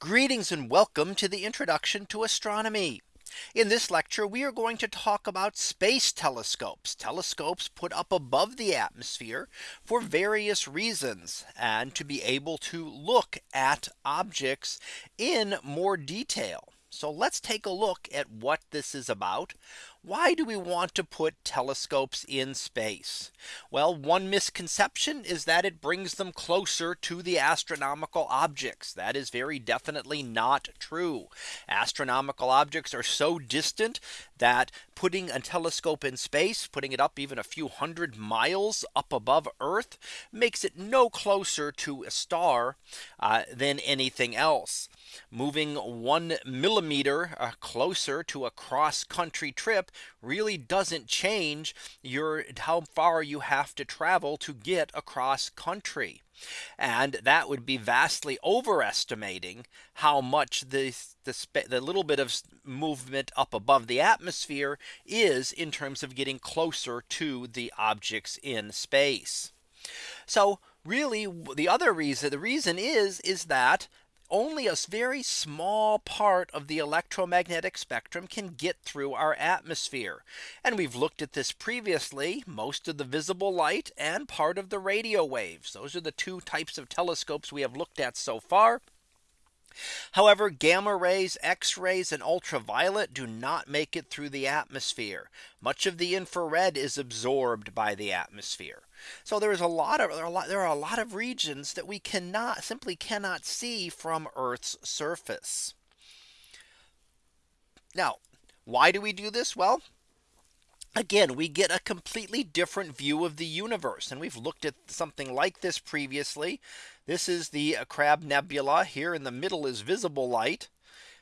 Greetings and welcome to the introduction to astronomy. In this lecture, we are going to talk about space telescopes, telescopes put up above the atmosphere for various reasons and to be able to look at objects in more detail. So let's take a look at what this is about. Why do we want to put telescopes in space? Well, one misconception is that it brings them closer to the astronomical objects. That is very definitely not true. Astronomical objects are so distant that putting a telescope in space, putting it up even a few hundred miles up above Earth makes it no closer to a star uh, than anything else. Moving one millimeter uh, closer to a cross country trip really doesn't change your how far you have to travel to get across country. And that would be vastly overestimating how much the, the, the, little bit of movement up above the atmosphere is in terms of getting closer to the objects in space. So really the other reason the reason is is that only a very small part of the electromagnetic spectrum can get through our atmosphere. And we've looked at this previously, most of the visible light and part of the radio waves. Those are the two types of telescopes we have looked at so far. However, gamma rays, X rays and ultraviolet do not make it through the atmosphere. Much of the infrared is absorbed by the atmosphere. So there is a lot of there are a lot, there are a lot of regions that we cannot simply cannot see from Earth's surface. Now, why do we do this? Well, again, we get a completely different view of the universe. And we've looked at something like this previously. This is the uh, Crab Nebula here in the middle is visible light.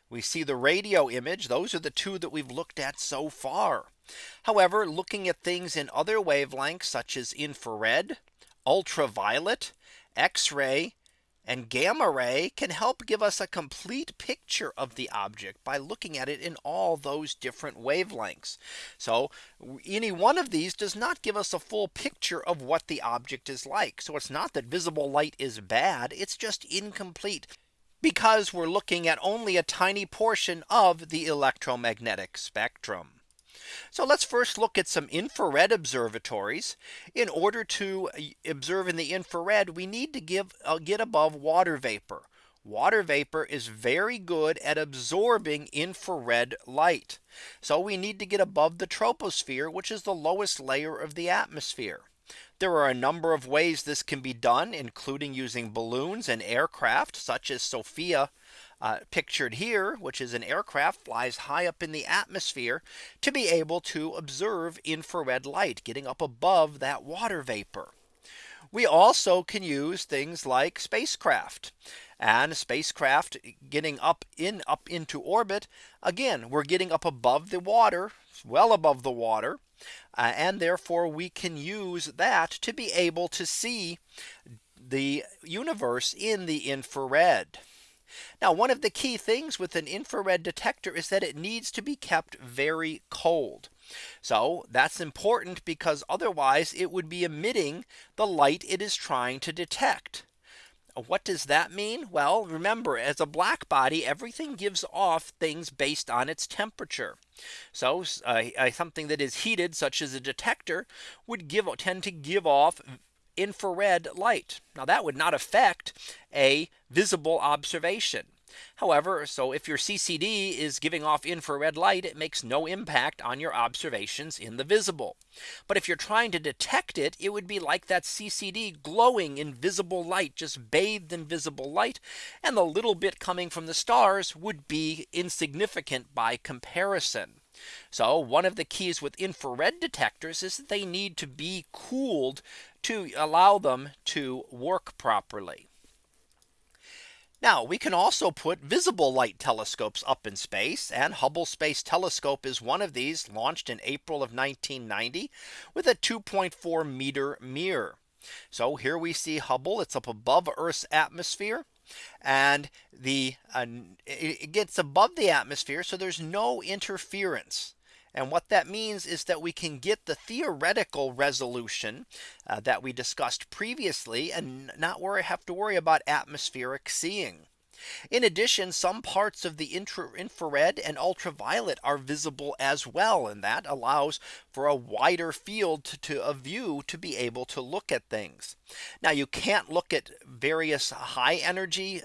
We see the radio image. Those are the two that we've looked at so far. However, looking at things in other wavelengths such as infrared, ultraviolet, X-ray, and gamma ray can help give us a complete picture of the object by looking at it in all those different wavelengths. So any one of these does not give us a full picture of what the object is like. So it's not that visible light is bad. It's just incomplete because we're looking at only a tiny portion of the electromagnetic spectrum. So let's first look at some infrared observatories. In order to uh, observe in the infrared, we need to give uh, get above water vapor. Water vapor is very good at absorbing infrared light. So we need to get above the troposphere, which is the lowest layer of the atmosphere. There are a number of ways this can be done, including using balloons and aircraft such as SOFIA uh, pictured here, which is an aircraft flies high up in the atmosphere to be able to observe infrared light getting up above that water vapor. We also can use things like spacecraft and spacecraft getting up in up into orbit. Again, we're getting up above the water, well above the water. Uh, and therefore we can use that to be able to see the universe in the infrared. Now one of the key things with an infrared detector is that it needs to be kept very cold. So that's important because otherwise it would be emitting the light it is trying to detect. What does that mean? Well, remember as a black body, everything gives off things based on its temperature. So uh, something that is heated such as a detector would give tend to give off infrared light. Now that would not affect a visible observation. However, so if your CCD is giving off infrared light, it makes no impact on your observations in the visible. But if you're trying to detect it, it would be like that CCD glowing in visible light, just bathed in visible light. And the little bit coming from the stars would be insignificant by comparison. So one of the keys with infrared detectors is that they need to be cooled to allow them to work properly. Now we can also put visible light telescopes up in space and Hubble Space Telescope is one of these launched in April of 1990 with a 2.4 meter mirror. So here we see Hubble it's up above Earth's atmosphere and the uh, it gets above the atmosphere. So there's no interference. And what that means is that we can get the theoretical resolution uh, that we discussed previously and not worry have to worry about atmospheric seeing. In addition, some parts of the infrared and ultraviolet are visible as well. And that allows for a wider field to, to a view to be able to look at things. Now you can't look at various high energy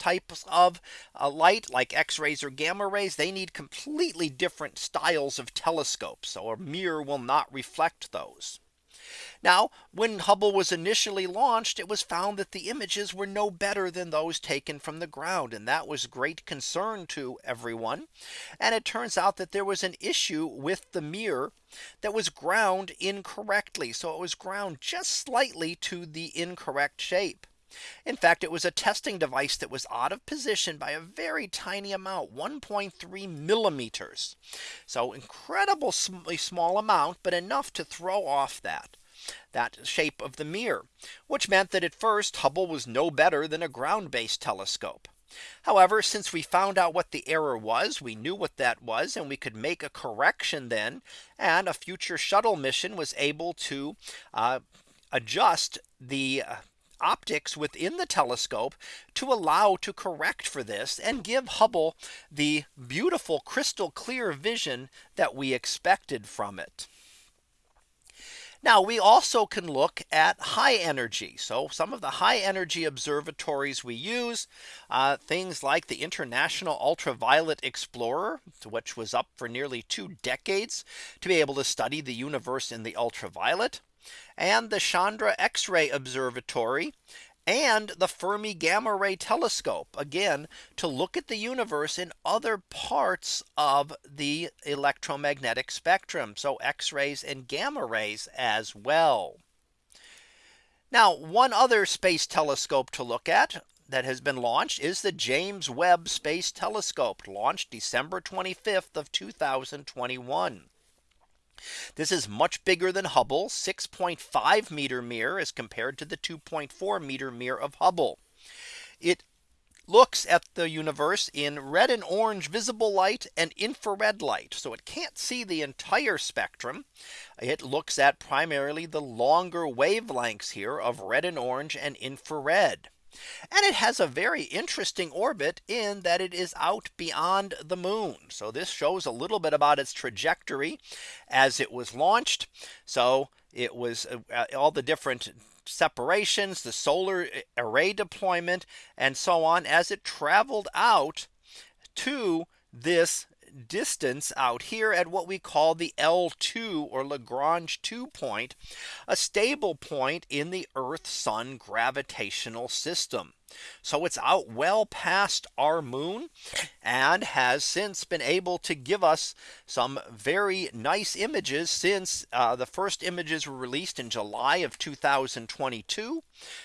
types of uh, light like x-rays or gamma rays they need completely different styles of telescopes so a mirror will not reflect those. Now when Hubble was initially launched it was found that the images were no better than those taken from the ground and that was great concern to everyone. And it turns out that there was an issue with the mirror that was ground incorrectly so it was ground just slightly to the incorrect shape in fact, it was a testing device that was out of position by a very tiny amount 1.3 millimeters. So incredibly small amount, but enough to throw off that that shape of the mirror, which meant that at first Hubble was no better than a ground based telescope. However, since we found out what the error was, we knew what that was, and we could make a correction then, and a future shuttle mission was able to uh, adjust the uh, optics within the telescope to allow to correct for this and give Hubble the beautiful crystal clear vision that we expected from it. Now we also can look at high energy. So some of the high energy observatories we use uh, things like the International Ultraviolet Explorer, which was up for nearly two decades to be able to study the universe in the ultraviolet and the Chandra X-ray Observatory and the Fermi Gamma Ray Telescope again to look at the universe in other parts of the electromagnetic spectrum. So X-rays and gamma rays as well. Now one other space telescope to look at that has been launched is the James Webb Space Telescope launched December 25th of 2021. This is much bigger than Hubble 6.5 meter mirror as compared to the 2.4 meter mirror of Hubble. It looks at the universe in red and orange visible light and infrared light. So it can't see the entire spectrum. It looks at primarily the longer wavelengths here of red and orange and infrared. And it has a very interesting orbit in that it is out beyond the moon. So this shows a little bit about its trajectory as it was launched. So it was uh, all the different separations, the solar uh, array deployment, and so on as it traveled out to this distance out here at what we call the L2 or Lagrange 2 point, a stable point in the Earth Sun gravitational system. So it's out well past our moon and has since been able to give us some very nice images since uh, the first images were released in July of 2022.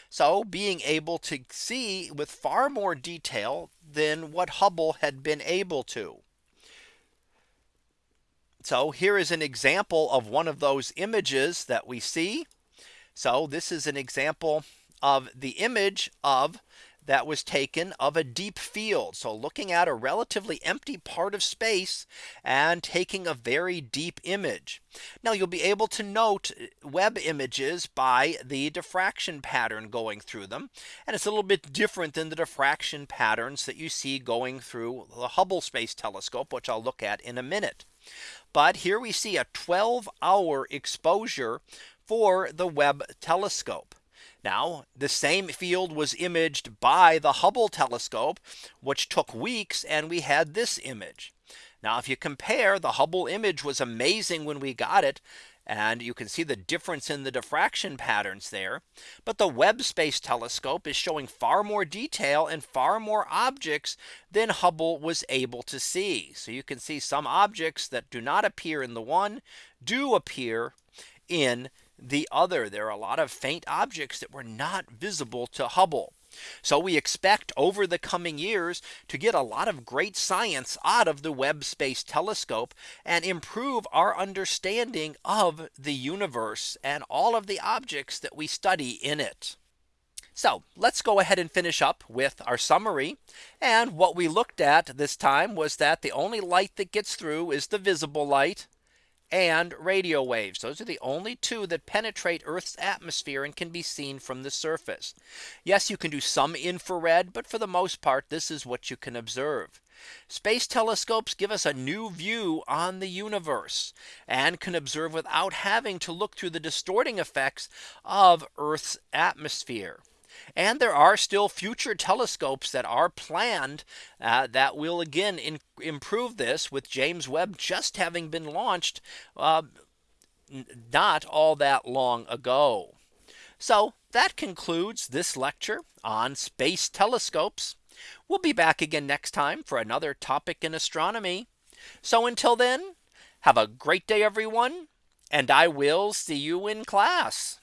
So being able to see with far more detail than what Hubble had been able to. So here is an example of one of those images that we see. So this is an example of the image of that was taken of a deep field. So looking at a relatively empty part of space and taking a very deep image. Now you'll be able to note uh, Webb images by the diffraction pattern going through them. And it's a little bit different than the diffraction patterns that you see going through the Hubble Space Telescope, which I'll look at in a minute. But here we see a 12 hour exposure for the Webb telescope. Now the same field was imaged by the Hubble telescope, which took weeks and we had this image. Now if you compare the Hubble image was amazing when we got it. And you can see the difference in the diffraction patterns there. But the Webb Space Telescope is showing far more detail and far more objects than Hubble was able to see. So you can see some objects that do not appear in the one do appear in the other. There are a lot of faint objects that were not visible to Hubble. So we expect over the coming years to get a lot of great science out of the Webb Space Telescope and improve our understanding of the universe and all of the objects that we study in it. So let's go ahead and finish up with our summary. And what we looked at this time was that the only light that gets through is the visible light and radio waves. Those are the only two that penetrate Earth's atmosphere and can be seen from the surface. Yes, you can do some infrared, but for the most part, this is what you can observe. Space telescopes give us a new view on the universe and can observe without having to look through the distorting effects of Earth's atmosphere. And there are still future telescopes that are planned uh, that will again in, improve this with James Webb just having been launched uh, not all that long ago. So that concludes this lecture on space telescopes. We'll be back again next time for another topic in astronomy. So until then, have a great day, everyone, and I will see you in class.